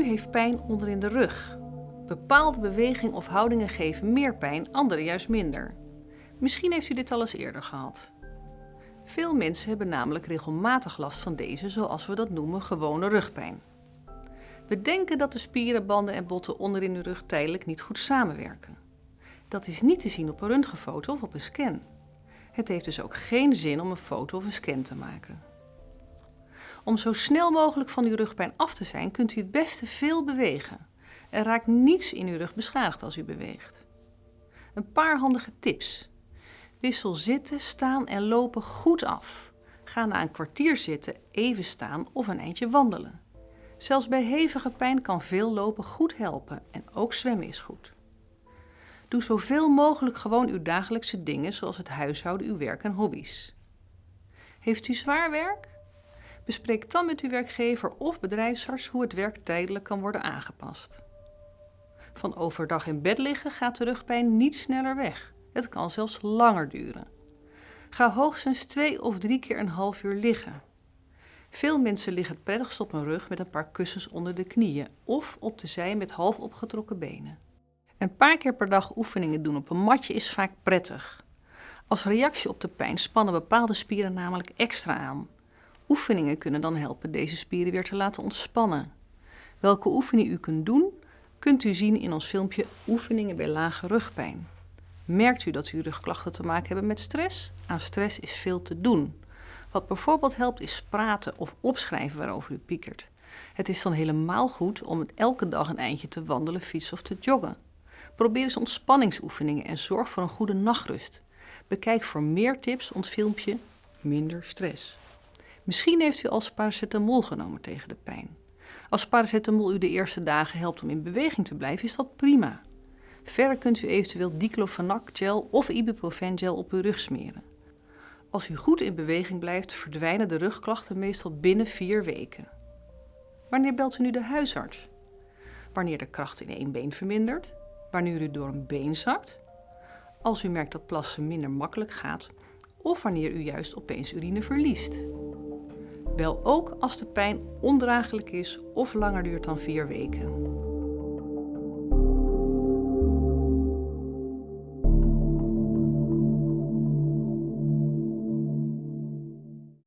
u heeft pijn onderin de rug. Bepaalde bewegingen of houdingen geven meer pijn, andere juist minder. Misschien heeft u dit al eens eerder gehad. Veel mensen hebben namelijk regelmatig last van deze, zoals we dat noemen, gewone rugpijn. We denken dat de spieren, banden en botten onderin uw rug tijdelijk niet goed samenwerken. Dat is niet te zien op een röntgenfoto of op een scan. Het heeft dus ook geen zin om een foto of een scan te maken. Om zo snel mogelijk van uw rugpijn af te zijn, kunt u het beste veel bewegen. Er raakt niets in uw rug beschadigd als u beweegt. Een paar handige tips. Wissel zitten, staan en lopen goed af. Ga na een kwartier zitten even staan of een eindje wandelen. Zelfs bij hevige pijn kan veel lopen goed helpen en ook zwemmen is goed. Doe zoveel mogelijk gewoon uw dagelijkse dingen zoals het huishouden, uw werk en hobby's. Heeft u zwaar werk? Bespreek dan met uw werkgever of bedrijfsarts hoe het werk tijdelijk kan worden aangepast. Van overdag in bed liggen gaat de rugpijn niet sneller weg. Het kan zelfs langer duren. Ga hoogstens twee of drie keer een half uur liggen. Veel mensen liggen het prettigst op hun rug met een paar kussens onder de knieën of op de zij met half opgetrokken benen. Een paar keer per dag oefeningen doen op een matje is vaak prettig. Als reactie op de pijn spannen bepaalde spieren namelijk extra aan. Oefeningen kunnen dan helpen deze spieren weer te laten ontspannen. Welke oefening u kunt doen, kunt u zien in ons filmpje Oefeningen bij lage rugpijn. Merkt u dat u rugklachten te maken hebben met stress? Aan stress is veel te doen. Wat bijvoorbeeld helpt is praten of opschrijven waarover u piekert. Het is dan helemaal goed om elke dag een eindje te wandelen, fietsen of te joggen. Probeer eens ontspanningsoefeningen en zorg voor een goede nachtrust. Bekijk voor meer tips ons filmpje Minder stress. Misschien heeft u al paracetamol genomen tegen de pijn. Als paracetamol u de eerste dagen helpt om in beweging te blijven, is dat prima. Verder kunt u eventueel diclofenac gel of ibuprofen gel op uw rug smeren. Als u goed in beweging blijft, verdwijnen de rugklachten meestal binnen vier weken. Wanneer belt u nu de huisarts? Wanneer de kracht in één been vermindert? Wanneer u door een been zakt? Als u merkt dat plassen minder makkelijk gaat? Of wanneer u juist opeens urine verliest? Bel ook als de pijn ondraaglijk is of langer duurt dan vier weken.